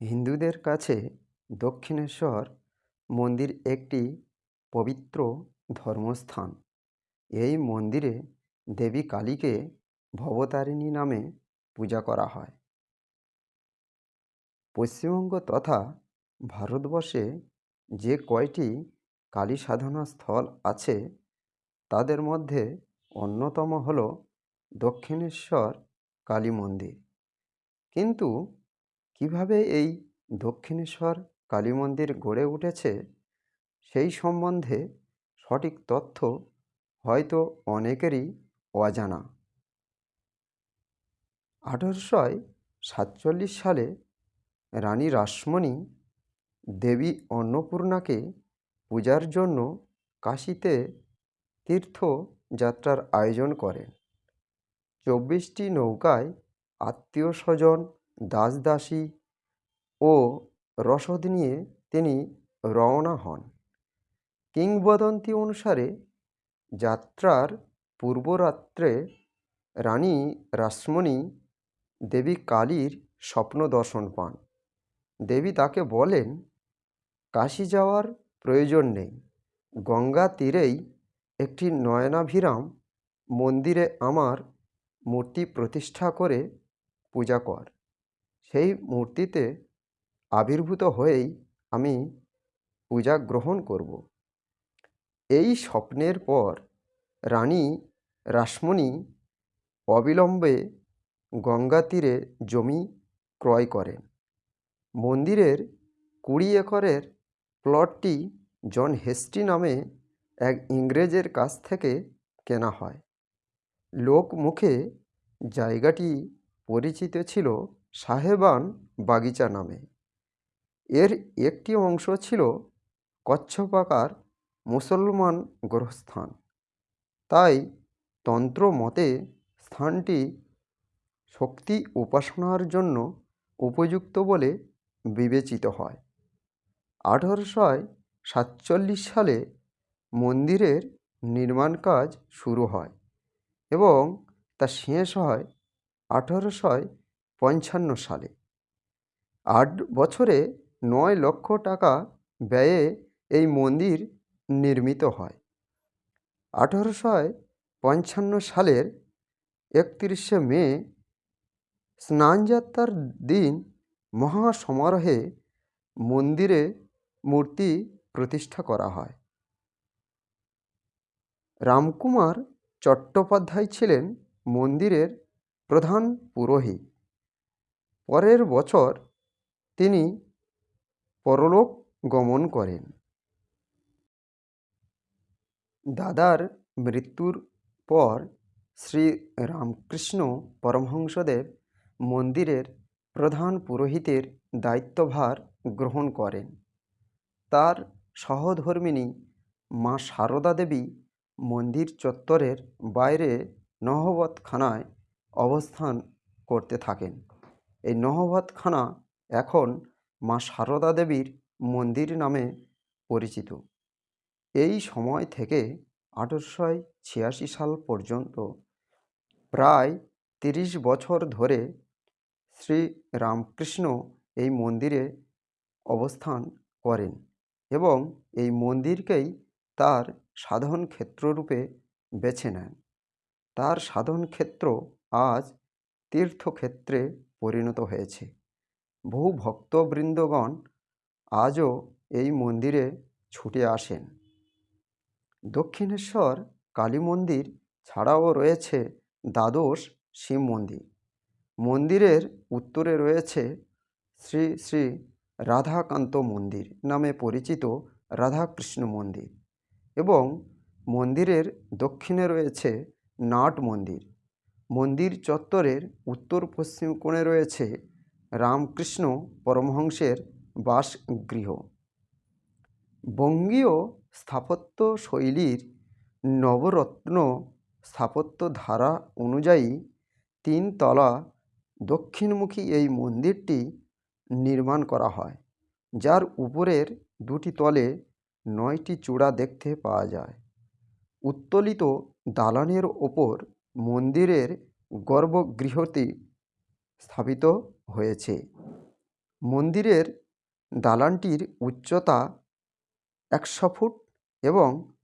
হিন্দুদের কাছে দক্ষিণেশ্বর মন্দির একটি পবিত্র ধর্মস্থান। এই মন্দিরে দেবী কালীকে ভবতারিণী নামে পূজা করা হয়। পশ্চিমবঙ্গ তথা ভারতবর্ষে যে কয়টি কালী সাধনা স্থল আছে, তাদের মধ্যে অন্যতম হল দক্ষিণেশ্বর কালী মন্দির। কিন্তু কীভাবে এই দক্ষিণেশ্বর কালী মন্দির গড়ে উঠেছে সেই সম্বন্ধে সঠিক তথ্য হয়তো অনেকেরই অজানা। আঠারোশো সাতচল্লিশ সালে রানী রাসমণি দেবী অন্নপূর্ণাকে পূজার জন্য কাশীতে তীর্থযাত্রার আয়োজন করেন। চব্বিশটি নৌকায় আত্মীয় স্বজন দাস দাসী ও রসদ নিয়ে তিনি রওনা হন। কিংবদন্তি অনুসারে যাত্রার পূর্বরাত্রে রানী রাসমণি দেবী কালীর স্বপ্ন দর্শন পান। দেবী তাকে বলেন, কাশি যাওয়ার প্রয়োজন নেই। গঙ্গা তীরেই একটি নয়নাভিরাম মন্দিরে আমার মূর্তি প্রতিষ্ঠা করে পূজা কর। সেই মূর্তিতে আবির্ভূত হয়েই আমি পূজা গ্রহণ করব। এই স্বপ্নের পর রানী রাসমণি অবিলম্বে গঙ্গা তীরে জমি ক্রয় করেন। মন্দিরের কুড়ি একরের প্লটটি জন হেস্টি নামে এক ইংরেজের কাছ থেকে কেনা হয়। লোক মুখে জায়গাটি পরিচিত ছিল সাহেবান বাগিচা নামে। এর একটি অংশ ছিল কচ্ছপাকার মুসলমান গ্রহস্থান তাই তন্ত্র মতে স্থানটি শক্তি উপাসনার জন্য উপযুক্ত বলে বিবেচিত হয়। আঠারোশো সাতচল্লিশ সালে মন্দিরের নির্মাণ কাজ শুরু হয় এবং তা শেষ হয় আঠারোশো পঞ্চান্ন সালে। আট বছরে নয় লক্ষ টাকা ব্যয়ে এই মন্দির নির্মিত হয়। আঠারোশো পঞ্চান্ন সালের একত্রিশে মে, স্নানযাত্রার দিন মহা সমারোহে মন্দিরে মূর্তি প্রতিষ্ঠা করা হয়। রামকুমার চট্টোপাধ্যায় ছিলেন মন্দিরের প্রধান পুরোহিত। পরের বছর তিনি পরলোক গমন করেন। দাদার মৃত্যুর পর শ্রী রামকৃষ্ণ পরমহংসদেব মন্দিরের প্রধান পুরোহিতের দায়িত্বভার গ্রহণ করেন। তার সহধর্মিণী মা সারদা দেবী মন্দির চত্বরের বাইরে নহবতখানায় অবস্থান করতে থাকেন। এই নহবতখানা এখন মা সারদা দেবীর মন্দির নামে পরিচিত। এই সময় থেকে আঠেরোশো ছিয়াশি সাল পর্যন্ত প্রায় তিরিশ বছর ধরে শ্রী রামকৃষ্ণ এই মন্দিরে অবস্থান করেন এবং এই মন্দিরকেই তার সাধন ক্ষেত্ররূপে বেছে নেন। তার সাধন ক্ষেত্র আজ তীর্থক্ষেত্রে পরিণত হয়েছে। বহু ভক্তবৃন্দগণ আজও এই মন্দিরে ছুটে আসেন। দক্ষিণেশ্বর কালী মন্দির ছাড়াও রয়েছে দ্বাদশ শিব মন্দির। মন্দিরের উত্তরে রয়েছে শ্রী শ্রী রাধাকান্ত মন্দির নামে পরিচিত রাধাকৃষ্ণ মন্দির এবং মন্দিরের দক্ষিণে রয়েছে নাট মন্দির। মন্দির চত্বরের উত্তর পশ্চিম কোণে রয়েছে রামকৃষ্ণ পরমহংসের বাসগৃহ। বঙ্গীয় স্থাপত্য শৈলীর নবরত্ন স্থাপত্য ধারা অনুযায়ী তিনতলা দক্ষিণমুখী এই মন্দিরটি নির্মাণ করা হয়, যার উপরের দুটি তলে নয়টি চূড়া দেখতে পাওয়া যায়। উত্তোলিত দালানের ওপর মন্দিরের গর্ভগৃহটি স্থাপিত হয়েছে। মন্দিরের দালানটির উচ্চতা একশো ফুট এবং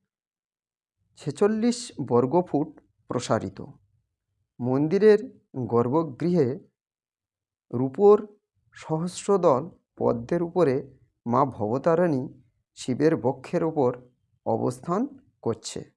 ছেচল্লিশ বর্গফুট প্রসারিত। মন্দিরের গর্ভগৃহে রূপোর সহস্রদল পদ্মের উপরে মা ভবতারিণী শিবের বক্ষের ওপর অবস্থান করছে।